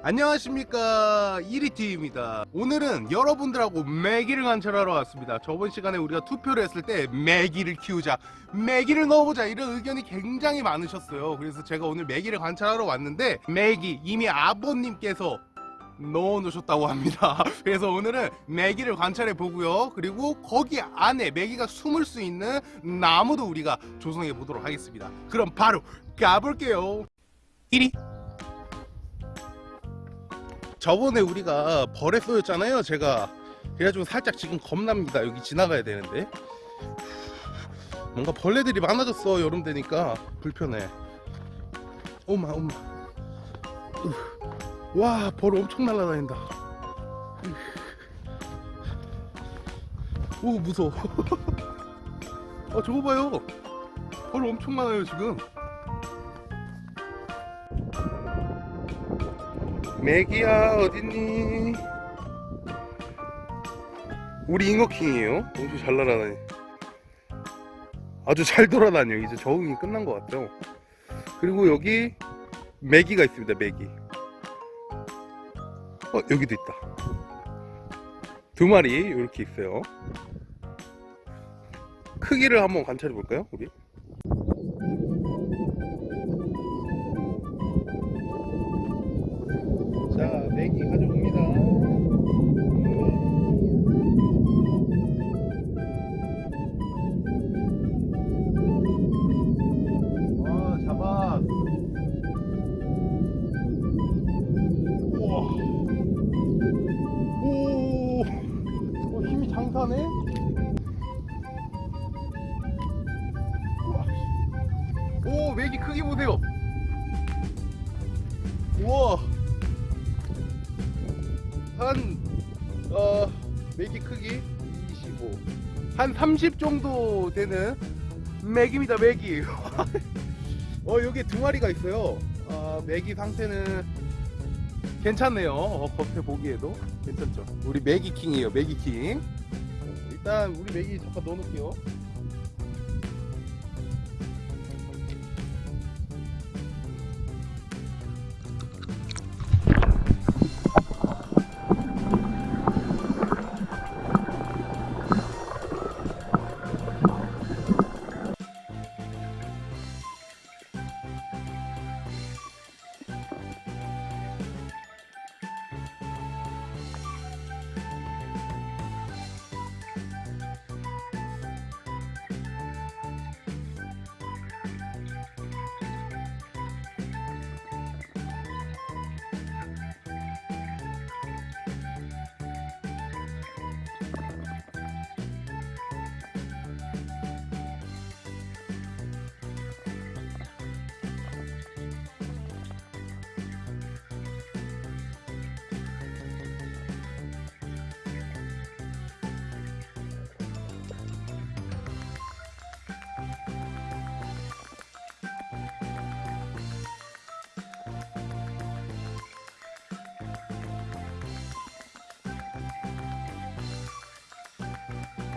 안녕하십니까. 1위T입니다. 오늘은 여러분들하고 매기를 관찰하러 왔습니다. 저번 시간에 우리가 투표를 했을 때 매기를 키우자 매기를 넣어보자 이런 의견이 굉장히 많으셨어요. 그래서 제가 오늘 매기를 관찰하러 왔는데 매기 이미 아버님께서 넣어 놓으셨다고 합니다. 그래서 오늘은 매기를 관찰해 보고요. 그리고 거기 안에 매기가 숨을 수 있는 나무도 우리가 조성해 보도록 하겠습니다. 그럼 바로 가볼게요. 1위 저번에 우리가 벌에 쏘였잖아요 제가. 그래가지고 살짝 지금 겁납니다. 여기 지나가야 되는데. 뭔가 벌레들이 많아졌어 여름 되니까. 불편해. 오마 오마. 으. 와벌 엄청 날아다닌다. 으. 오 무서워. 아 저거 봐요. 벌 엄청 많아요 지금 맥이야 어딨니? 우리 잉어킹이에요? 엄청 잘 날아다니. 아주 잘 돌아다녀. 이제 적응이 끝난 것 같아요 그리고 여기 메기가 있습니다 메기 어 여기도 있다. 두 마리 이렇게 있어요. 크기를 한번 관찰해 볼까요 우리 우와. 오, 메기 크기 보세요. 우와. 한, 어, 메기 크기 25. 한 30 정도 되는 맥입니다, 맥이. 어, 여기 두 마리가 있어요. 어, 맥이 상태는 괜찮네요. 어, 겉에 보기에도 괜찮죠. 우리 맥이킹이에요, 맥이킹. 일단 우리 맥이 잠깐 넣어놓을게요. you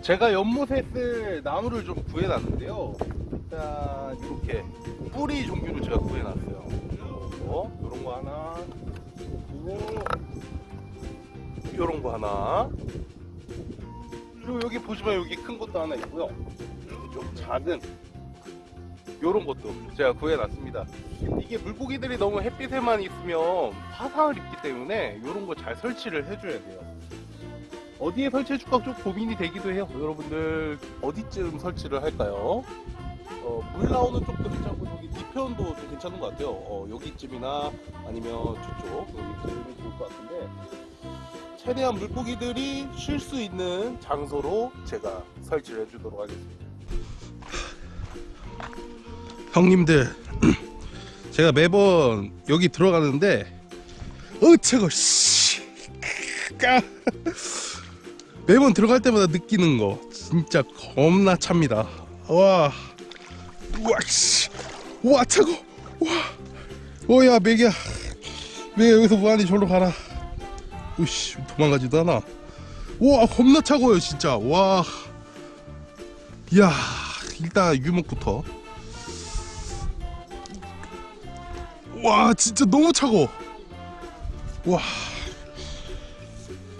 제가 연못에 쓸 나무를 좀 구해놨는데요. 일단 이렇게 뿌리 종류를 제가 구해놨어요. 어, 이런 거 하나, 그리고 이런 거 하나. 그리고 여기 보시면 여기 큰 것도 하나 있고요. 좀 작은 요런 것도 제가 구해놨습니다. 이게 물고기들이 너무 햇빛에만 있으면 화상을 입기 때문에 요런 거 잘 설치를 해줘야 돼요. 어디에 설치해줄까 좀 고민이 되기도 해요. 여러분들 어디쯤 설치를 할까요? 어, 물 나오는 쪽도 괜찮고 여기 뒤편도 좀 괜찮은 것 같아요. 어, 여기쯤이나 아니면 저쪽 여기쯤이 좋을 것 같은데 최대한 물고기들이 쉴 수 있는 장소로 제가 설치를 해주도록 하겠습니다. 형님들 제가 매번 여기 들어가는데 어채고 씨 까. 매번 들어갈 때마다 느끼는 거. 진짜 겁나 찹니다. 와. 우와 씨 와 차고. 와. 오야 맥이야. 맥 여기서 뭐하니 절로 가라. 우씨 도망가지도 않아. 와 겁나 차고요 진짜. 와. 이야 일단 유목부터. 와 진짜 너무 차고. 와.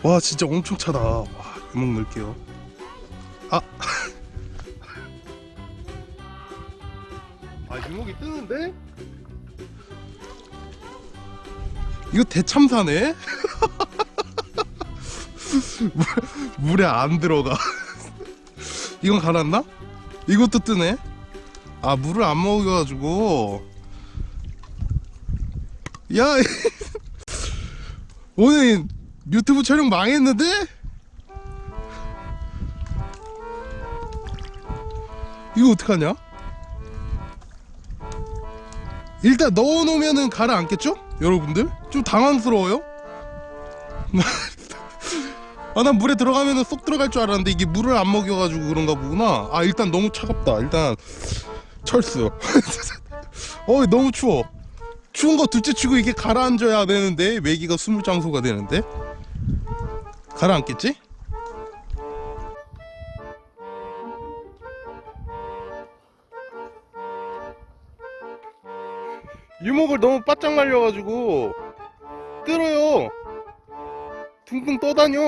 와 진짜 엄청 차다 와 유목 넣을게요 아. 아 유목이 뜨는데? 이거 대참사네? 물, 물에 안 들어가 이건 가랐나? 이것도 뜨네? 아 물을 안 먹여가지고 야 오늘 유튜브 촬영 망했는데? 이거 어떡하냐? 일단 넣어놓으면은 가라앉겠죠? 여러분들? 좀 당황스러워요? 아 난 물에 들어가면은 쏙 들어갈 줄 알았는데 이게 물을 안 먹여가지고 그런가 보구나 아 일단 너무 차갑다 일단 철수 어 너무 추워 추운 거 둘째 치고 이게 가라앉아야 되는데 메기가 숨을 장소가 되는데 가라앉겠지? 유목을 너무 바짝 말려가지고 끌어요. 둥둥 떠다녀.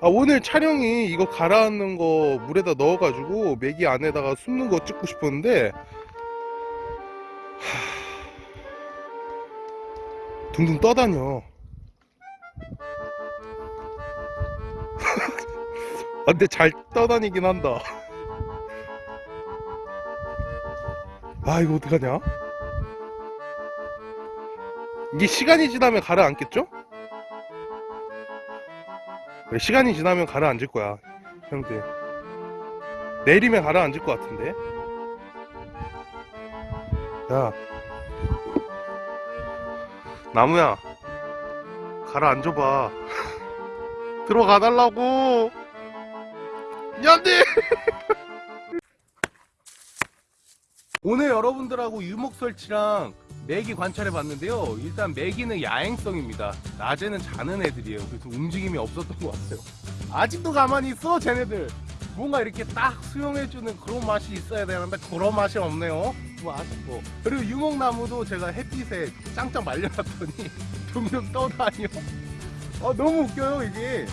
아 오늘 촬영이 이거 가라앉는 거 물에다 넣어가지고 메기 안에다가 숨는 거 찍고 싶었는데 하... 둥둥 떠다녀. 아 근데 잘 떠다니긴 한다 아 이거 어떡하냐? 이게 시간이 지나면 가라앉겠죠? 시간이 지나면 가라앉을 거야 형들. 내리면 가라앉을 것 같은데? 야. 나무야 가라앉아봐. 들어가 달라고. 야돼 오늘 여러분들하고 유목 설치랑 메기 관찰해 봤는데요. 일단 메기는 야행성입니다. 낮에는 자는 애들이에요. 그래서 움직임이 없었던 것 같아요. 아직도 가만히 있어, 쟤네들. 뭔가 이렇게 딱 수용해주는 그런 맛이 있어야 되는데 그런 맛이 없네요. 뭐 아쉽고. 그리고 유목나무도 제가 햇빛에 짱짱 말려놨더니 둥둥 떠다녀. 아, 너무 웃겨요, 이게.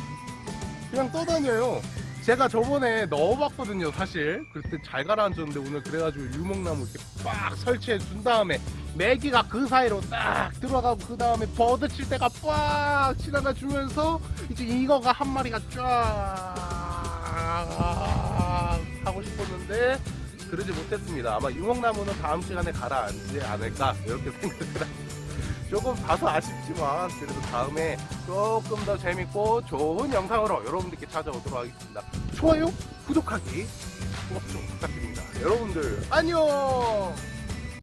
그냥 떠다녀요. 제가 저번에 넣어봤거든요 사실. 그때 잘 가라앉았는데 오늘 그래가지고 유목나무 이렇게 빡 설치해 준 다음에 메기가 그 사이로 딱 들어가고 그 다음에 버드 칠 때가 빡 지나가 주면서 이제 잉어가 한 마리가 쫙 하고 싶었는데 그러지 못했습니다. 아마 유목나무는 다음 시간에 가라앉지 않을까 이렇게 생각을 합니다. 조금 다소 아쉽지만 그래도 다음에 조금 더 재밌고 좋은 영상으로 여러분들께 찾아오도록 하겠습니다. 좋아요, 구독하기 꼭 좀 부탁드립니다. 여러분들 안녕!